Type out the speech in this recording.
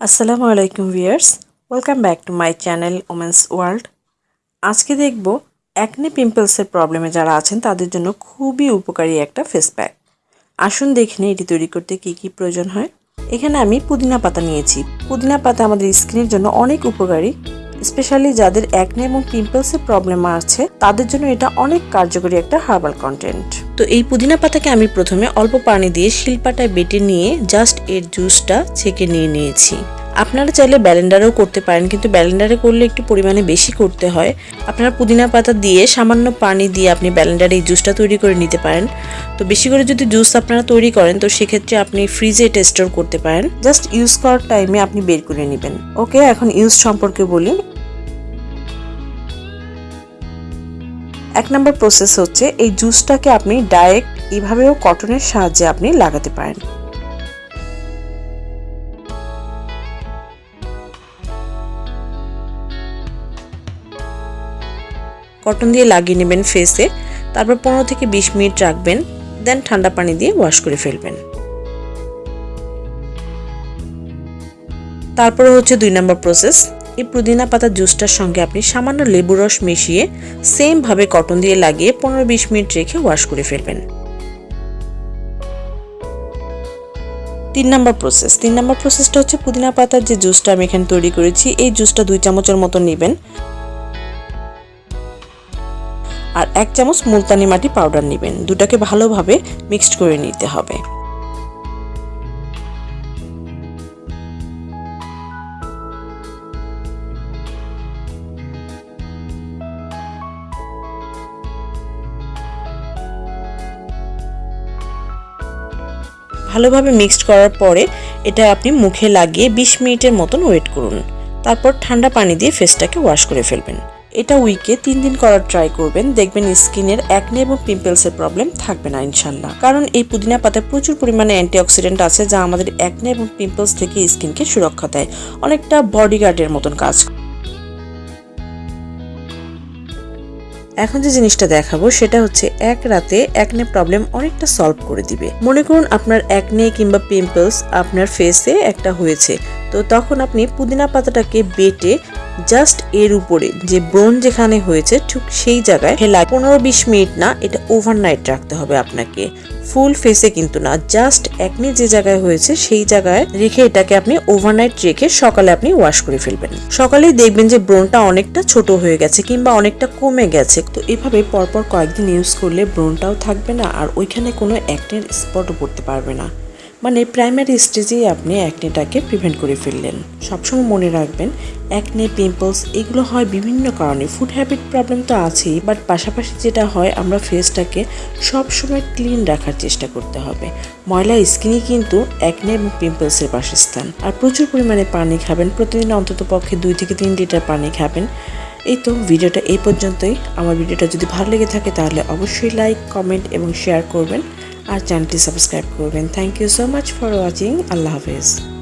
আসসালামু আলাইকুম viewers welcome back to my channel women's world আজকে দেখব অ্যাকনে পিম্পলসের প্রবলেমে যারা আছেন, তাদের জন্য খুবই উপকারী একটা ফেস প্যাক আসুন দেখে নিই এটি তৈরি করতে কি কি প্রয়োজন হয়। এখানে আমি পুদিনা পাতা নিয়েছি। পুদিনা পাতা আমাদের স্কিনের জন্য অনেক উপকারী। স্পেশালি যাদের অ্যাকনে এবং পিম্পলসের প্রবলেম আছে, তাদের জন্য এটা অনেক কার্যকরী একটা হার্বাল কন্টেন্ট তো এই পুদিনা পাতাকে আমি প্রথমে অল্প পানি দিয়ে শিলপাটায় বেটে নিয়ে জাস্ট এর জুসটা ছেঁকে নিয়ে নিয়েছি। আপনারা চাইলে ব্যালেন্ডারেও করতে পারেন, কিন্তু ব্যালেন্ডারে করলে একটু পরিমাণে বেশি করতে হয়। আপনারা পুদিনা পাতা দিয়ে সামান্য পানি দিয়ে আপনি ব্যালেন্ডারে এই জুসটা তৈরি করে নিতে পারেন। তো বেশি করে যদি জুস আপনারা তৈরি করেন, তো সেক্ষেত্রে আপনি ফ্রিজে এটা স্টোর করতে পারেন। জাস্ট ইউজ করার টাইমে আপনি বের করে নেবেন। ওকে এখন ইউজ সম্পর্কে বলি। এক নম্বর প্রসেস হচ্ছে, এই জুসটাকে আপনি ডাইরেক্ট এভাবেও কটনের সাহায্যে আপনি লাগাতে পারেন। কটন দিয়ে লাগিয়ে নেবেন ফেসে তারপর পনেরো থেকে বিশ মিনিট রাখবেন। দেন ঠান্ডা পানি দিয়ে ওয়াশ করে ফেলবেন। তারপরে হচ্ছে দুই নম্বর প্রসেস এই পুদিনা পাতার জুসটার সঙ্গে আপনি সামান্য লেবু রস মিশিয়ে সেমভাবে কটন দিয়ে লাগিয়ে পনেরো বিশ মিনিট রেখে ওয়াশ করে ফেলবেন। তিন নম্বর প্রসেস তিন নম্বর প্রসেসটা হচ্ছে পুদিনা পাতার যে জুসটা আমি এখানে তৈরি করেছি, এই জুসটা দুই চামচের মতো নেবেন। আর এক চামচ মুলতানি মাটি পাউডার নেবেন। দুটাকে ভালোভাবে মিক্সড করে নিতে হবে। ভালোভাবে মিক্সড করার পরে এটা আপনি মুখে লাগিয়ে ২০ মিনিটের মতন ওয়েট করুন। তারপর ঠান্ডা পানি দিয়ে ফেসটাকে ওয়াশ করে ফেলবেন। এটা উইকে তিন দিন করার ট্রাই করবেন। দেখবেন স্কিনের অ্যাকনে এবং পিম্পলসের প্রবলেম থাকবে না, ইনশাল্লাহ। কারণ এই পুদিনা পাতায় প্রচুর পরিমাণে অ্যান্টিঅক্সিডেন্ট আছে, যা আমাদের অ্যাকনে এবং পিম্পলস থেকে স্কিনকে সুরক্ষা দেয়। অনেকটা বডিগার্ডের মতন কাজ। এখন যে জিনিসটা দেখাবো, সেটা হচ্ছে এক রাতে একনে প্রবলেম অনেকটা সলভ করে দিবে। মনে করুন আপনার একনে কিংবা পিম্পলস আপনার ফেসে একটা হয়েছে। তো তখন আপনি পুদিনা পাতাটাকে বেটে জাস্ট এর উপরে যে ব্রোন যেখানে হয়েছে ঠিক সেই জায়গায় হেলা পনেরো বিশ মিনিট না, এটা ওভারনাইট রাখতে হবে আপনাকে। ফুল ফেসে কিন্তু না জাস্ট একনি যে জায়গায় হয়েছে সেই জায়গায় রেখে এটাকে আপনি ওভারনাইট রেখে সকালে আপনি ওয়াশ করে ফেলবেন। সকালেই দেখবেন যে ব্রোনটা অনেকটা ছোট হয়ে গেছে কিংবা অনেকটা কমে গেছে। তো এভাবে পরপর কয়েকদিন ইউজ করলে ব্রোনটাও থাকবে না আর ওইখানে কোনো অ্যাক্নের স্পটও পড়তে পারবে না। মানে প্রাইমারি স্টেজেই আপনি অ্যাকনেটাকে প্রিভেন্ট করে ফেললেন। সবসময় মনে রাখবেন অ্যাকনে পিম্পলস এগুলো হয় বিভিন্ন কারণে। ফুড হ্যাবিট প্রবলেম তো আছেই বাট পাশাপাশি যেটা হয়, আমরা ফেসটাকে সবসময় ক্লিন রাখার চেষ্টা করতে হবে। ময়লা স্কিনই কিন্তু অ্যাকনে এবং পিম্পলসের বাসস্থান। আর প্রচুর পরিমাণে পানি খাবেন, প্রতিদিন অন্তত পক্ষে দুই থেকে তিন লিটার পানি খাবেন। এই তো ভিডিওটা এই পর্যন্তই। আমার ভিডিওটা যদি ভালো লেগে থাকে তাহলে অবশ্যই লাইক কমেন্ট এবং শেয়ার করবেন। আর চ্যানেলটি সাবস্ক্রাইব করবেন। Thank you so much for watching আল্লাহ হাফেজ।